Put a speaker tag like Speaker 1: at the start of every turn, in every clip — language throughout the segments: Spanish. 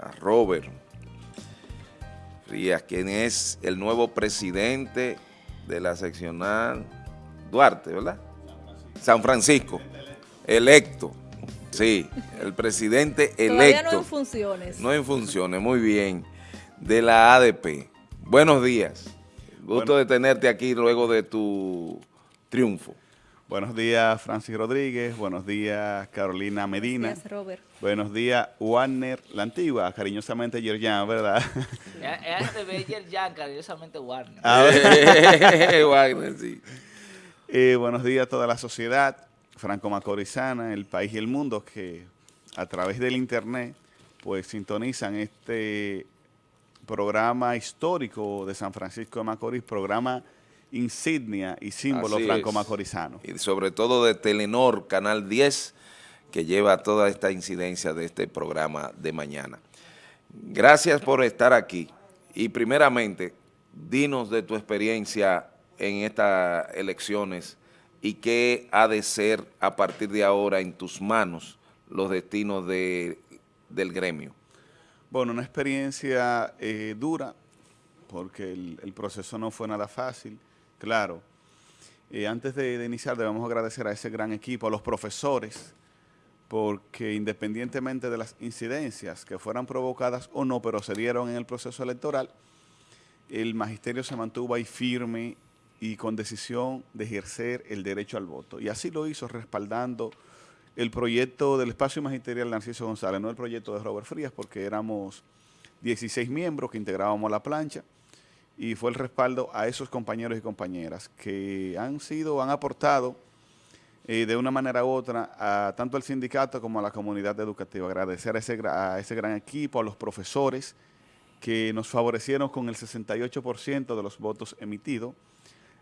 Speaker 1: a Robert Frías, quien es el nuevo presidente de la seccional Duarte, ¿verdad? San Francisco, electo. Sí, el presidente electo. Todavía
Speaker 2: no en funciones.
Speaker 1: No en funciones, muy bien. De la ADP. Buenos días. Gusto de tenerte aquí luego de tu triunfo.
Speaker 3: Buenos días, Francis Rodríguez. Buenos días, Carolina Medina.
Speaker 2: Buenos días, Robert.
Speaker 3: Buenos días, Warner La Antigua, cariñosamente Yerjan, ¿verdad?
Speaker 4: Es de ver Yerjan, cariñosamente Warner.
Speaker 1: Ah, Warner, sí.
Speaker 3: Eh, buenos días a toda la sociedad franco-macorizana, el país y el mundo que a través del internet pues sintonizan este programa histórico de San Francisco de Macorís, programa insignia y símbolo franco-macorizano.
Speaker 1: Y sobre todo de Telenor, Canal 10, que lleva toda esta incidencia de este programa de mañana. Gracias por estar aquí. Y primeramente, dinos de tu experiencia en estas elecciones y qué ha de ser a partir de ahora en tus manos los destinos de, del gremio.
Speaker 3: Bueno, una experiencia eh, dura, porque el, proceso no fue nada fácil. Claro, eh, antes de, iniciar debemos agradecer a ese gran equipo, a los profesores, porque independientemente de las incidencias que fueran provocadas o no, pero se dieron en el proceso electoral, el magisterio se mantuvo ahí firme y con decisión de ejercer el derecho al voto. Y así lo hizo respaldando el proyecto del espacio magisterial Narciso González, no el proyecto de Robert Frías, porque éramos 16 miembros que integrábamos la plancha, y fue el respaldo a esos compañeros y compañeras que han sido, han aportado eh, de una manera u otra a tanto al sindicato como a la comunidad educativa. Agradecer a ese, a ese gran equipo, a los profesores que nos favorecieron con el 68% de los votos emitidos.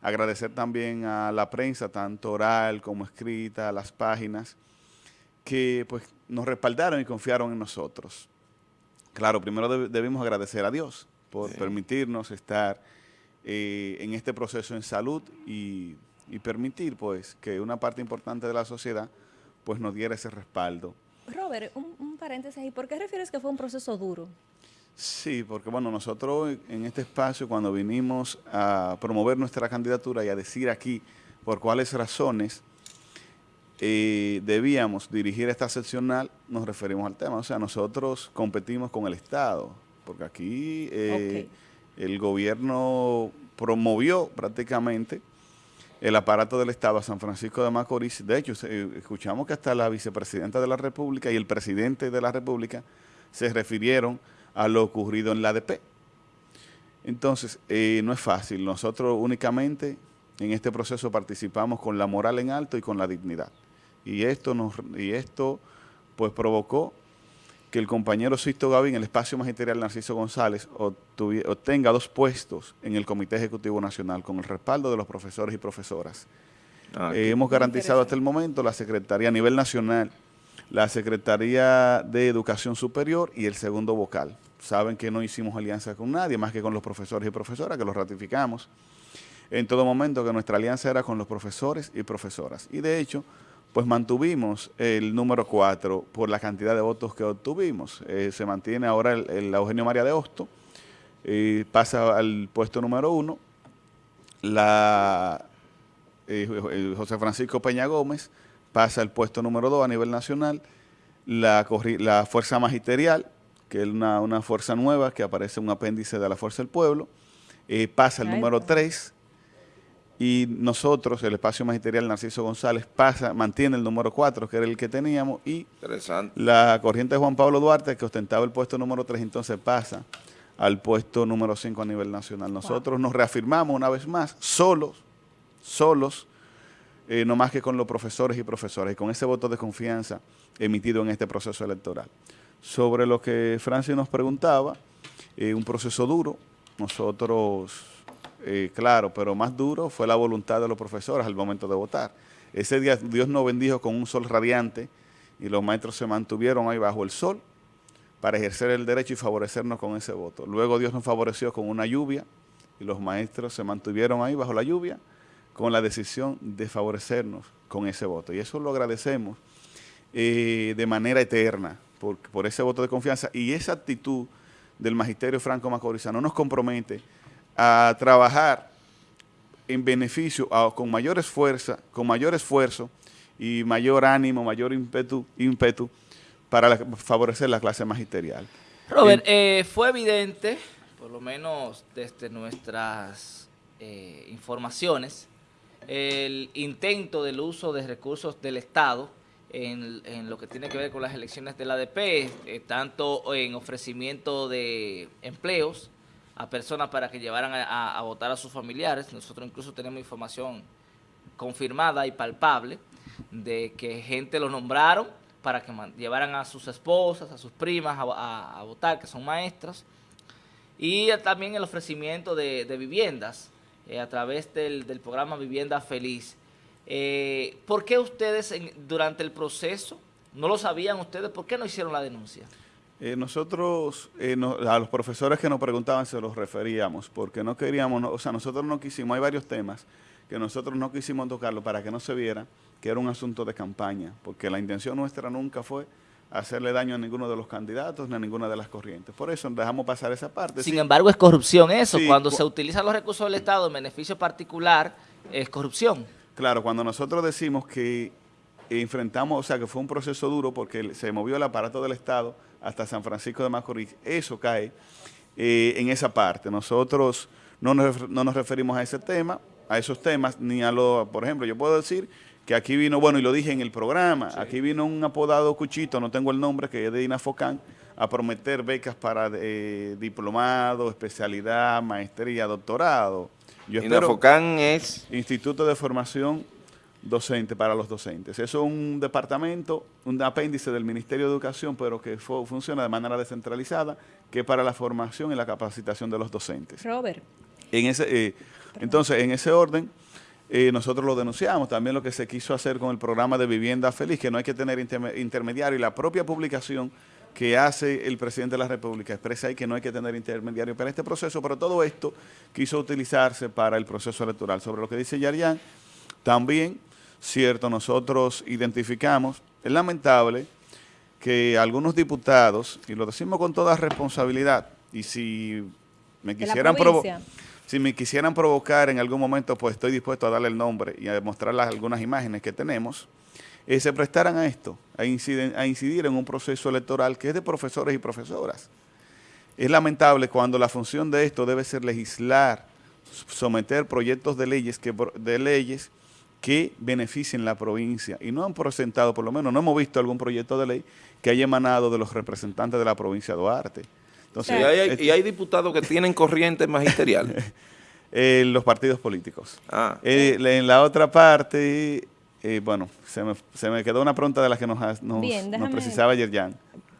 Speaker 3: Agradecer también a la prensa, tanto oral como escrita, las páginas, que pues nos respaldaron y confiaron en nosotros. Claro, primero debimos agradecer a Dios, por permitirnos estar eh, en este proceso en salud y, permitir pues que una parte importante de la sociedad pues nos diera ese respaldo.
Speaker 2: Robert, un, paréntesis ahí, ¿por qué refieres que fue un proceso duro?
Speaker 3: Sí, porque bueno, nosotros en este espacio cuando vinimos a promover nuestra candidatura y a decir aquí por cuáles razones eh, debíamos dirigir esta seccional, nos referimos al tema. O sea, nosotros competimos con el Estado, porque aquí eh, el gobierno promovió prácticamente el aparato del Estado a San Francisco de Macorís. De hecho, escuchamos que hasta la vicepresidenta de la República y el presidente de la República se refirieron a lo ocurrido en la ADP. Entonces, eh, no es fácil. Nosotros únicamente en este proceso participamos con la moral en alto y con la dignidad. Y esto, nos, y esto pues provocó que el compañero Sisto Gavín, el espacio magisterial Narciso González, obtenga dos puestos en el Comité Ejecutivo Nacional con el respaldo de los profesores y profesoras. Ah, eh, hemos garantizado hasta el momento la Secretaría a nivel nacional, la Secretaría de Educación Superior y el segundo vocal. Saben que no hicimos alianza con nadie, más que con los profesores y profesoras, que los ratificamos en todo momento que nuestra alianza era con los profesores y profesoras. Y de hecho, pues mantuvimos el número 4 por la cantidad de votos que obtuvimos. Eh, se mantiene ahora el, Eugenio María de Hosto, eh, pasa al puesto número 1, la eh, José Francisco Peña Gómez pasa al puesto número 2 a nivel nacional, la, la Fuerza Magisterial, que es una, una, fuerza nueva que aparece un apéndice de la Fuerza del Pueblo, pasa al número 3, y nosotros, el espacio magisterial Narciso González, pasa, mantiene el número 4, que era el que teníamos, y la corriente de Juan Pablo Duarte, que ostentaba el puesto número 3, entonces pasa al puesto número 5 a nivel nacional. Nosotros nos reafirmamos una vez más, solos, solos, eh, no más que con los profesores y profesoras, y con ese voto de confianza emitido en este proceso electoral. Sobre lo que Francia nos preguntaba, eh, un proceso duro, nosotros eh, claro, pero más duro fue la voluntad de los profesores al momento de votar. Ese día Dios nos bendijo con un sol radiante y los maestros se mantuvieron ahí bajo el sol para ejercer el derecho y favorecernos con ese voto. Luego Dios nos favoreció con una lluvia y los maestros se mantuvieron ahí bajo la lluvia con la decisión de favorecernos con ese voto. Y eso lo agradecemos eh, de manera eterna, por, por ese voto de confianza y esa actitud del magisterio franco macorizano nos compromete a trabajar en beneficio, a- con mayor esfuerzo, con mayor esfuerzo y mayor ánimo, mayor ímpetu, ímpetu para la- favorecer la clase magisterial.
Speaker 4: Robert, eh, fue evidente, por lo menos desde nuestras eh, informaciones, el intento del uso de recursos del Estado en, en lo que tiene que ver con las elecciones del ADP, eh, tanto en ofrecimiento de empleos a personas para que llevaran a, a- votar a sus familiares. Nosotros incluso tenemos información confirmada y palpable de que gente lo nombraron para que llevaran a sus esposas, a sus primas a, a- votar, que son maestras, y también el ofrecimiento de, de viviendas eh, a través del, del programa Vivienda Feliz. Eh, ¿Por qué ustedes durante el proceso, no lo sabían ustedes, por qué no hicieron la denuncia?
Speaker 3: Eh, nosotros, eh, no- a los profesores que nos preguntaban se los referíamos, porque no queríamos, no- o sea, nosotros no quisimos, hay varios temas que nosotros no quisimos tocarlo para que no se viera que era un asunto de campaña, porque la intención nuestra nunca fue hacerle daño a ninguno de los candidatos ni a ninguna de las corrientes. Por eso dejamos pasar esa parte.
Speaker 4: Sin
Speaker 3: Sí,
Speaker 4: embargo, es corrupción eso.
Speaker 3: Sí,
Speaker 4: Cuando
Speaker 3: cu-
Speaker 4: se utilizan los recursos del Estado en beneficio particular, es corrupción.
Speaker 3: Claro, cuando nosotros decimos que enfrentamos, o sea, que fue un proceso duro porque se movió el aparato del Estado hasta San Francisco de Macorís, eso cae eh, en esa parte. Nosotros no nos, no nos referimos a ese tema, a esos temas, ni a lo, por ejemplo, yo puedo decir que aquí vino, bueno, y lo dije en el programa, aquí vino un apodado Cuchito, no tengo el nombre, que es de Inafocán, a prometer becas para eh, diplomado, especialidad, maestría, doctorado. Yo espero-
Speaker 1: Inafocán es...
Speaker 3: Instituto de Formación Docente para los Docentes. Eso es un departamento, un apéndice del Ministerio de Educación, pero que fu- funciona de manera descentralizada, que es para la formación y la capacitación de los docentes.
Speaker 2: Robert,
Speaker 3: En ese, eh, entonces, en ese orden, eh, nosotros lo denunciamos. También lo que se quiso hacer con el programa de Vivienda Feliz, que no hay que tener interme- intermediario, y la propia publicación que hace el presidente de la República expresa ahí que no hay que tener intermediario para este proceso, pero todo esto quiso utilizarse para el proceso electoral. Sobre lo que dice Yarián, también, cierto, nosotros identificamos, es lamentable que algunos diputados, y lo decimos con toda responsabilidad, y si me quisieran provo-
Speaker 2: provincia.
Speaker 3: si me quisieran provocar en algún momento, pues estoy dispuesto a darle el nombre y a mostrarles algunas imágenes que tenemos, eh, se prestaran a esto, a, inciden- a incidir en un proceso electoral que es de profesores y profesoras. Es lamentable cuando la función de esto debe ser legislar, someter proyectos de leyes que, de leyes que beneficien la provincia. Y no han presentado, por lo menos no hemos visto algún proyecto de ley que haya emanado de los representantes de la provincia de Duarte. Entonces,
Speaker 1: Y hay,
Speaker 3: este-
Speaker 1: y hay diputados que tienen corrientes magisteriales.
Speaker 3: eh, los partidos políticos.
Speaker 1: Ah,
Speaker 3: Eh, en la otra parte, eh, bueno, se me, se me quedó una pregunta de la que nos, ha- nos,
Speaker 2: Bien,
Speaker 3: nos
Speaker 2: déjame-
Speaker 3: precisaba Yerjan.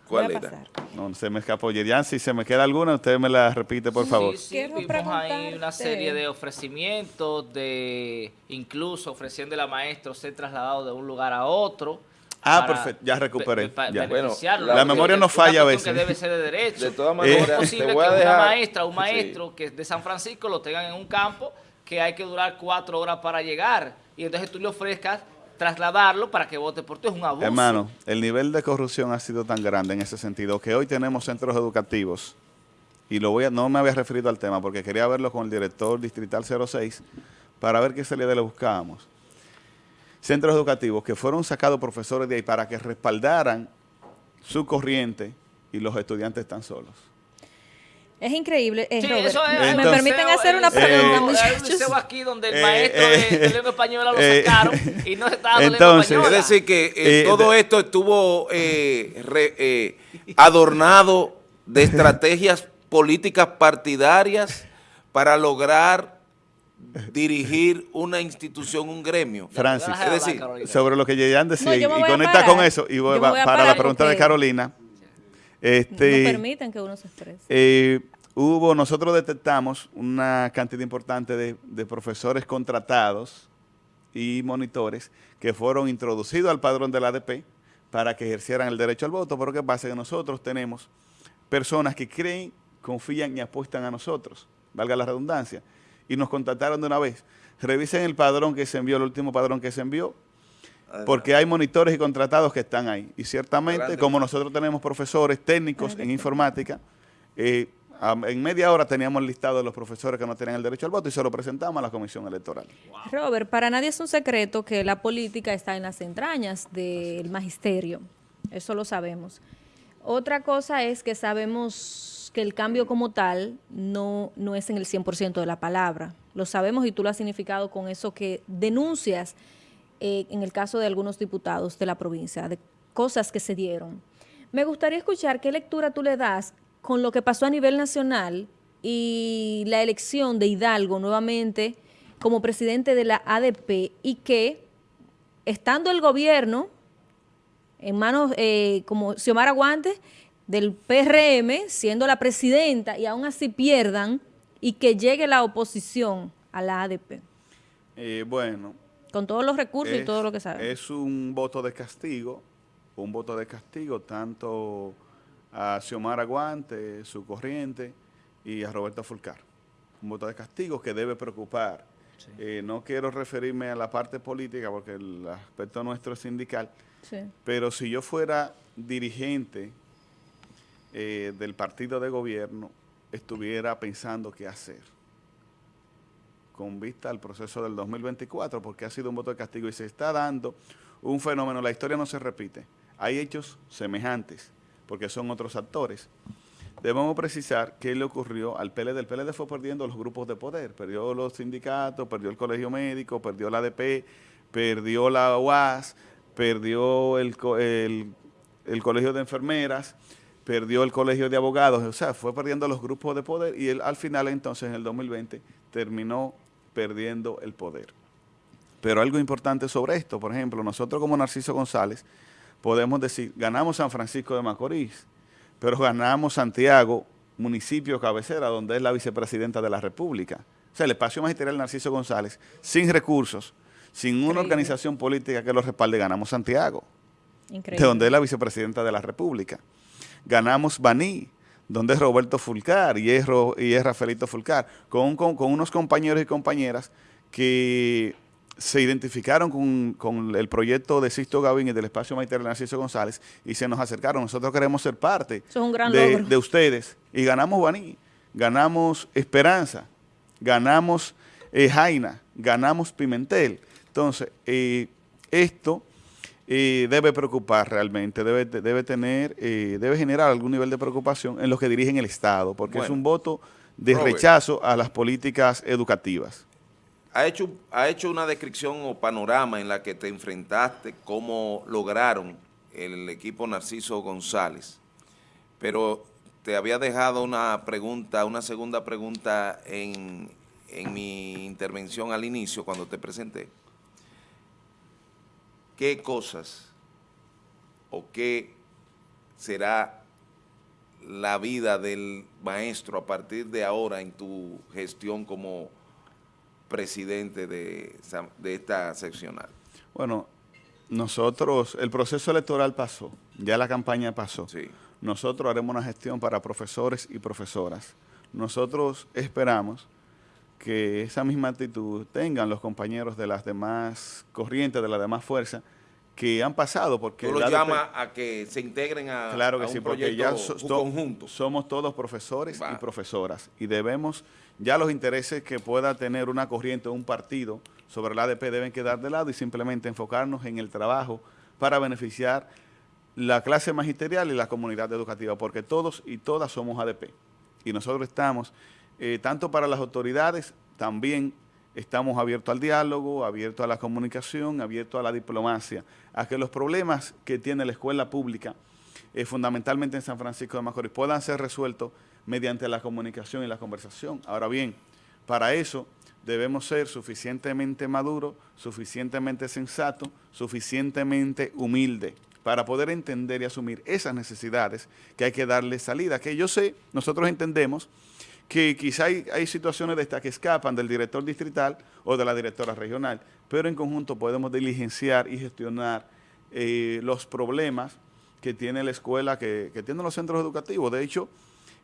Speaker 1: ¿Cuál era?
Speaker 2: pasar.
Speaker 3: No, se me escapó Yerjan. Si se me queda alguna, usted me la repite, por favor.
Speaker 4: Sí, sí,
Speaker 2: Quiero
Speaker 4: vimos ahí una serie de ofrecimientos, de incluso ofreciendo a maestros ser trasladados de un lugar a otro.
Speaker 3: Ah, perfecto, ya recuperé, ya.
Speaker 1: Bueno, la
Speaker 3: memoria no falla a veces.
Speaker 4: que debe ser de derecho.
Speaker 1: De todas maneras,
Speaker 4: es posible
Speaker 1: te voy a
Speaker 4: que
Speaker 1: dejar-
Speaker 4: una maestra o un
Speaker 1: Sí.
Speaker 4: maestro que es de San Francisco lo tengan en un campo que hay que durar cuatro horas para llegar. Y entonces tú le ofrezcas trasladarlo para que vote por ti. Es un abuso.
Speaker 3: Hermano, el nivel de corrupción ha sido tan grande en ese sentido que hoy tenemos centros educativos, y lo voy a, no me había referido al tema porque quería verlo con el director distrital 06 para ver qué salida le buscábamos. Centros educativos que fueron sacados profesores de ahí para que respaldaran su corriente y los estudiantes están solos.
Speaker 2: Es increíble. eh,
Speaker 4: Sí,
Speaker 2: Robert,
Speaker 4: eso es.
Speaker 2: ¿Me permiten hacer una
Speaker 3: Eh,
Speaker 2: pregunta,
Speaker 4: Hay un aquí donde el
Speaker 3: Eh,
Speaker 4: maestro
Speaker 3: eh,
Speaker 4: de, de lengua española lo
Speaker 3: eh,
Speaker 4: sacaron y no se estaba dando
Speaker 3: entonces-
Speaker 4: lengua
Speaker 1: Es decir, que eh,
Speaker 3: Eh,
Speaker 1: todo esto estuvo eh, re- eh, adornado de estrategias políticas partidarias para lograr dirigir una institución, un gremio.
Speaker 3: Francis,
Speaker 1: es decir,
Speaker 3: sobre lo que Yeyan decía
Speaker 2: No,
Speaker 3: y- conecta con eso y voy-
Speaker 2: Yo me voy a
Speaker 3: para la pregunta de Carolina. Este,
Speaker 2: No permiten que uno se exprese.
Speaker 3: Eh, hubo, nosotros detectamos una cantidad importante de, de profesores contratados y monitores que fueron introducidos al padrón del ADP para que ejercieran el derecho al voto, pero ¿qué pasa? Que nosotros tenemos personas que creen, confían y apuestan a nosotros, valga la redundancia, y nos contactaron de una vez. Revisen el padrón que se envió, el último padrón que se envió, porque hay monitores y contratados que están ahí. Y ciertamente, como nosotros tenemos profesores técnicos en informática, eh, en media hora teníamos el listado de los profesores que no tenían el derecho al voto y se lo presentamos a la comisión electoral.
Speaker 2: Robert, para nadie es un secreto que la política está en las entrañas del magisterio. Eso lo sabemos. Otra cosa es que sabemos que el cambio como tal no, no es en el 100% de la palabra. Lo sabemos y tú lo has significado con eso que denuncias eh, en el caso de algunos diputados de la provincia, de cosas que se dieron. Me gustaría escuchar qué lectura tú le das con lo que pasó a nivel nacional y la elección de Hidalgo nuevamente como presidente de la ADP y que, estando el gobierno en manos eh, como Xiomara Guantes del PRM, siendo la presidenta, y aún así pierdan, y que llegue la oposición a la ADP,
Speaker 3: Eh, bueno,
Speaker 2: con todos los recursos y todo lo que sabemos.
Speaker 3: Es un voto de castigo, un voto de castigo tanto a Xiomara Guante, su corriente, y a Roberto Fulcar. Un voto de castigo que debe preocupar. Eh, no quiero referirme a la parte política porque el aspecto nuestro es sindical,
Speaker 2: Sí.
Speaker 3: pero si yo fuera dirigente eh, del partido de gobierno, estuviera pensando qué hacer con vista al proceso del 2024, porque ha sido un voto de castigo y se está dando un fenómeno, la historia no se repite, hay hechos semejantes, porque son otros actores. Debemos precisar qué le ocurrió al PLD. El PLD fue perdiendo los grupos de poder, perdió los sindicatos, perdió el colegio médico, perdió la ADP, perdió la UAS, perdió el, el, el colegio de enfermeras, perdió el colegio de abogados, o sea, fue perdiendo los grupos de poder y él, al final entonces en el 2020 terminó perdiendo el poder. Pero algo importante sobre esto, por ejemplo, nosotros como Narciso González podemos decir, ganamos San Francisco de Macorís, pero ganamos Santiago, municipio cabecera, donde es la vicepresidenta de la República. O sea, el espacio magisterial Narciso González, sin recursos, sin una organización política que lo respalde, ganamos Santiago
Speaker 2: Increíble.
Speaker 3: de donde es la vicepresidenta de la República. Ganamos Baní, donde es Roberto Fulcar y es, Ro- y es Rafaelito Fulcar, con, con- con unos compañeros y compañeras que se identificaron con, con el proyecto de Sisto Gavín y del espacio magisterial Narciso González y se nos acercaron. Nosotros queremos ser parte
Speaker 2: Eso es un gran
Speaker 3: de,
Speaker 2: logro.
Speaker 3: de ustedes. Y ganamos Baní, ganamos Esperanza, ganamos eh, Jaina, ganamos Pimentel. Entonces, eh, esto eh, debe preocupar realmente, debe, debe tener, eh, debe generar algún nivel de preocupación en los que dirigen el Estado, porque es un voto de
Speaker 1: Robert.
Speaker 3: rechazo a las políticas educativas.
Speaker 1: ha hecho, ha hecho una descripción o panorama en la que te enfrentaste, cómo lograron el equipo Narciso González, pero te había dejado una pregunta, una segunda pregunta en, en mi intervención al inicio, cuando te presenté. ¿Qué cosas o qué será la vida del maestro a partir de ahora en tu gestión como presidente de, esta seccional.
Speaker 3: Bueno, nosotros, el proceso electoral pasó, ya la campaña pasó.
Speaker 1: Sí.
Speaker 3: Nosotros haremos una gestión para profesores y profesoras. Nosotros esperamos que esa misma actitud tengan los compañeros de las demás corrientes, de las demás fuerzas, que han pasado, porque
Speaker 1: Tú lo llamas a que se integren a,
Speaker 3: Claro que
Speaker 1: a
Speaker 3: sí,
Speaker 1: un
Speaker 3: porque
Speaker 1: proyecto
Speaker 3: ya so-
Speaker 1: un
Speaker 3: so-
Speaker 1: conjunto.
Speaker 3: somos todos profesores y profesoras y debemos, ya los intereses que pueda tener una corriente o un partido sobre la ADP deben quedar de lado y simplemente enfocarnos en el trabajo para beneficiar la clase magisterial y la comunidad educativa, porque todos y todas somos ADP. Y nosotros estamos, eh, tanto para las autoridades, también estamos abiertos al diálogo, abiertos a la comunicación, abiertos a la diplomacia, a que los problemas que tiene la escuela pública, eh, fundamentalmente en San Francisco de Macorís, puedan ser resueltos mediante la comunicación y la conversación. Ahora bien, para eso debemos ser suficientemente maduros, suficientemente sensatos, suficientemente humildes para poder entender y asumir esas necesidades que hay que darle salida. Que yo sé, nosotros entendemos que quizá hay, situaciones de estas que escapan del director distrital o de la directora regional, pero en conjunto podemos diligenciar y gestionar eh, los problemas que tiene la escuela, que, que tienen los centros educativos. De hecho,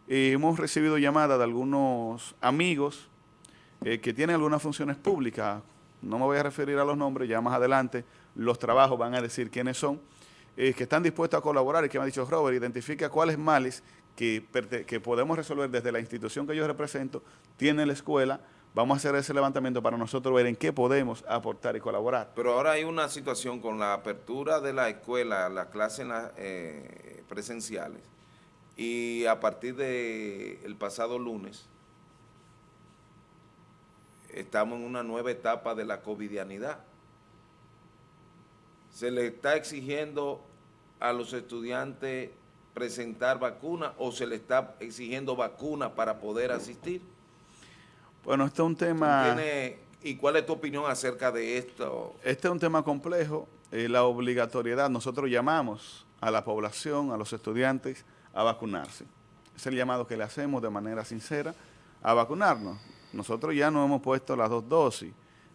Speaker 3: eh, hemos recibido llamadas de algunos amigos eh, que tienen algunas funciones públicas, no me voy a referir a los nombres, ya más adelante los trabajos van a decir quiénes son, que están dispuestos a colaborar y que me ha dicho Robert, identifica cuáles males que, podemos resolver desde la institución que yo represento, tiene la escuela, vamos a hacer ese levantamiento para nosotros ver en qué podemos aportar y colaborar.
Speaker 1: Pero ahora hay una situación con la apertura de la escuela, las clases eh, presenciales, y a partir del el pasado lunes, estamos en una nueva etapa de la covidianidad. Se le está exigiendo a los estudiantes presentar vacuna o se le está exigiendo vacuna para poder asistir.
Speaker 3: Bueno, este es un tema...
Speaker 1: ¿Y cuál es tu opinión acerca de esto?
Speaker 3: Este es un tema complejo, eh, la obligatoriedad. Nosotros llamamos a la población, a los estudiantes, a vacunarse. Es el llamado que le hacemos de manera sincera a vacunarnos. Nosotros ya no hemos puesto las dos dosis.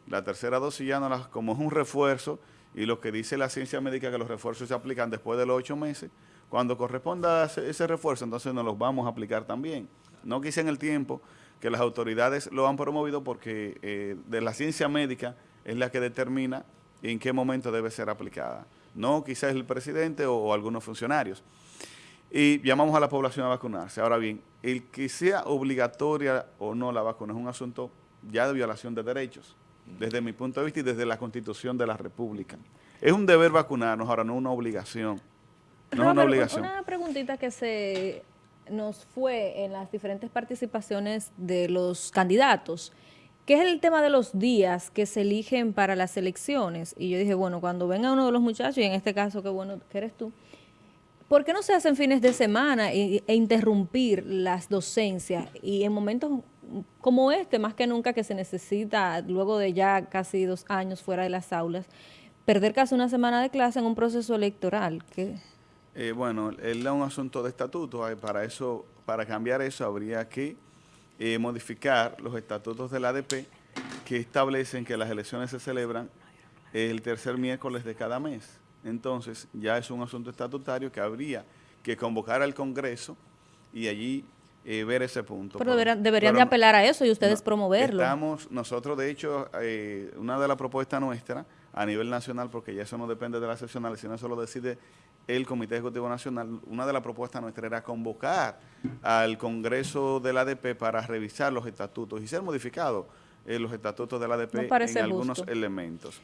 Speaker 3: La tercera dosis ya no las, como es un refuerzo, y lo que dice la ciencia médica que los refuerzos se aplican después de los ocho meses, cuando corresponda ese refuerzo, entonces nos los vamos a aplicar también. No quise en el tiempo que las autoridades lo han promovido porque eh, de la ciencia médica es la que determina en qué momento debe ser aplicada. No quizás el presidente o, algunos funcionarios. Y llamamos a la población a vacunarse. Ahora bien, el que sea obligatoria o no la vacuna es un asunto ya de violación de derechos, desde mi punto de vista y desde la Constitución de la República. Es un deber vacunarnos, ahora no una obligación. No es una obligación.
Speaker 2: Una preguntita que se nos fue en las diferentes participaciones de los candidatos, que es el tema de los días que se eligen para las elecciones. Y yo dije, bueno, cuando venga uno de los muchachos, y en este caso, qué bueno que eres tú, ¿por qué no se hacen fines de semana e, e, interrumpir las docencias? Y en momentos como este, más que nunca que se necesita, luego de ya casi dos años fuera de las aulas, perder casi una semana de clase en un proceso electoral. que
Speaker 3: eh, bueno, es un asunto de estatuto. Para eso, para cambiar eso, habría que eh, modificar los estatutos del ADP que establecen que las elecciones se celebran el tercer miércoles de cada mes. Entonces, ya es un asunto estatutario que habría que convocar al Congreso y allí eh, ver ese punto.
Speaker 2: Pero deberían, de apelar a eso y ustedes promoverlo.
Speaker 3: Estamos, nosotros de hecho, una de las propuestas nuestras a nivel nacional, porque ya eso no depende de las seccionales, sino eso lo decide el Comité Ejecutivo Nacional, una de las propuestas nuestras era convocar al Congreso del ADP para revisar los estatutos y ser modificados eh, los estatutos del ADP en algunos elementos.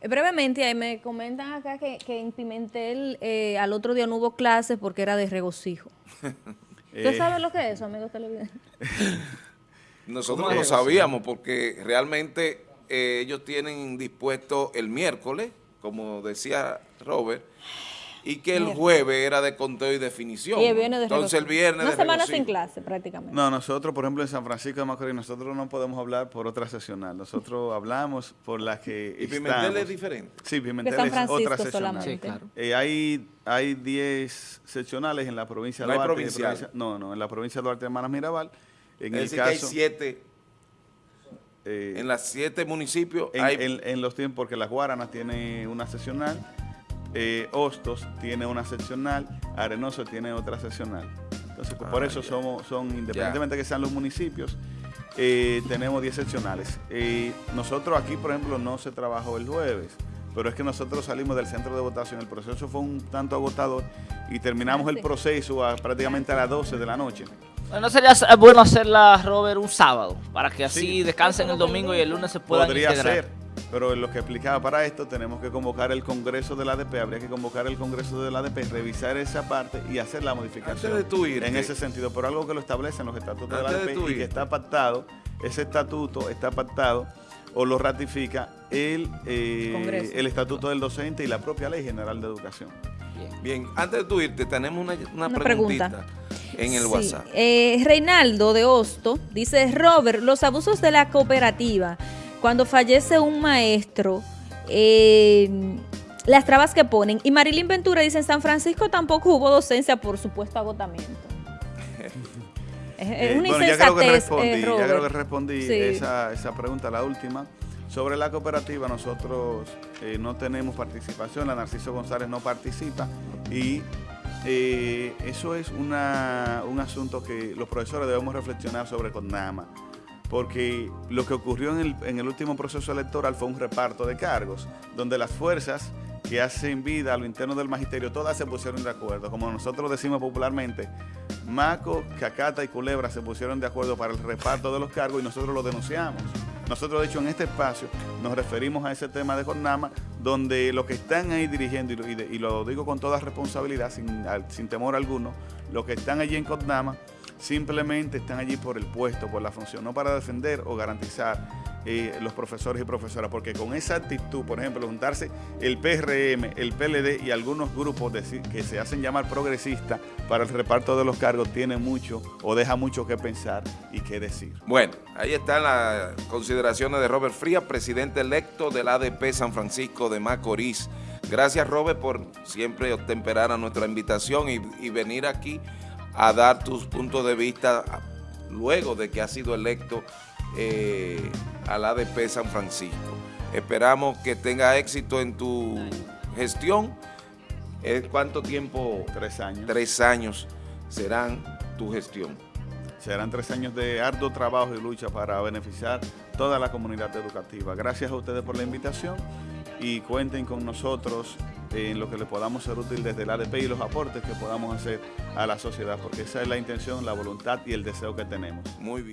Speaker 2: Eh, brevemente, ahí me comentan acá que, en Pimentel eh, al otro día no hubo clases porque era de regocijo. ¿Usted sabe lo que es eso, amigo televidente?
Speaker 1: Nosotros lo sabíamos porque realmente ellos tienen dispuesto el miércoles, como decía Robert, y que el jueves era de conteo y definición.
Speaker 2: Y el viernes de
Speaker 1: Entonces el viernes
Speaker 2: Una semana sin clase prácticamente.
Speaker 3: No, nosotros, por ejemplo, en San Francisco de Macorís, nosotros no podemos hablar por otra sesional. Nosotros hablamos por la que
Speaker 1: ¿Y Pimentel es diferente?
Speaker 3: Sí, Pimentel es otra sesional. Sí, claro. Eh, hay, hay 10 seccionales en la provincia de Duarte. no, no, en la provincia de Duarte, Hermanas Mirabal. En
Speaker 1: el caso, que hay siete... Eh, en las siete municipios
Speaker 3: en, hay... en, en los tiempos, porque las Guaranas tiene una sesional eh, Hostos tiene una seccional, Arenoso tiene otra seccional. Entonces, por ah, eso somos, son, independientemente de que sean los municipios, eh, tenemos 10 seccionales. Eh, nosotros aquí, por ejemplo, no se trabajó el jueves, pero es que nosotros salimos del centro de votación, el proceso fue un tanto agotador y terminamos el proceso prácticamente a las 12 de la noche.
Speaker 4: ¿No sería bueno hacerla, Robert, un sábado? Para que así descansen el domingo y el lunes se puedan
Speaker 3: Podría ser pero en lo que explicaba para esto, tenemos que convocar el Congreso del ADP, habría que convocar el Congreso del ADP, revisar esa parte y hacer la modificación. En ese sentido, por algo que lo establecen los estatutos del ADP y que está pactado, ese estatuto está pactado o lo ratifica el, eh, el Estatuto del Docente y la propia Ley General de Educación.
Speaker 1: Bien, antes de tu irte, tenemos una, preguntita en el WhatsApp.
Speaker 2: Eh, Reinaldo de Hosto dice, Robert, los abusos de la cooperativa cuando fallece un maestro, eh, las trabas que ponen. Y Marilyn Ventura dice, en San Francisco tampoco hubo docencia por supuesto agotamiento.
Speaker 3: es, eh, una bueno, ya creo que respondí, eh, ya creo que respondí esa, esa, pregunta, la última. Sobre la cooperativa, nosotros no tenemos participación, la Narciso González no participa y eso es una, un asunto que los profesores debemos reflexionar sobre con NAMA porque lo que ocurrió en el, último proceso electoral fue un reparto de cargos, donde las fuerzas que hacen vida a lo interno del magisterio, todas se pusieron de acuerdo. Como nosotros decimos popularmente, Maco, Cacata y Culebra se pusieron de acuerdo para el reparto de los cargos y nosotros lo denunciamos. Nosotros, de hecho, en este espacio nos referimos a ese tema de Jornama, donde los que están ahí dirigiendo, y, lo digo con toda responsabilidad, sin, temor alguno, los que están allí en Codnama simplemente están allí por el puesto, por la función, no para defender o garantizar eh, los profesores y profesoras, porque con esa actitud, por ejemplo, juntarse el PRM, el PLD y algunos grupos de, que se hacen llamar progresistas para el reparto de los cargos, tiene mucho o deja mucho que pensar y que decir.
Speaker 1: Bueno, ahí están las consideraciones de Robert Frías, presidente electo del ADP San Francisco de Macorís. Gracias, Robert, por siempre temperar a nuestra invitación y, y venir aquí a dar tus puntos de vista luego de que has sido electo eh, al ADP San Francisco. Esperamos que tenga éxito en tu gestión. ¿Cuánto tiempo?
Speaker 3: Tres años.
Speaker 1: Tres años serán tu gestión.
Speaker 3: Serán tres años de arduo trabajo y lucha para beneficiar toda la comunidad educativa. Gracias a ustedes por la invitación y cuenten con nosotros en lo que le podamos ser útil desde el ADP y los aportes que podamos hacer a la sociedad, porque esa es la intención, la voluntad y el deseo que tenemos.
Speaker 1: Muy bien.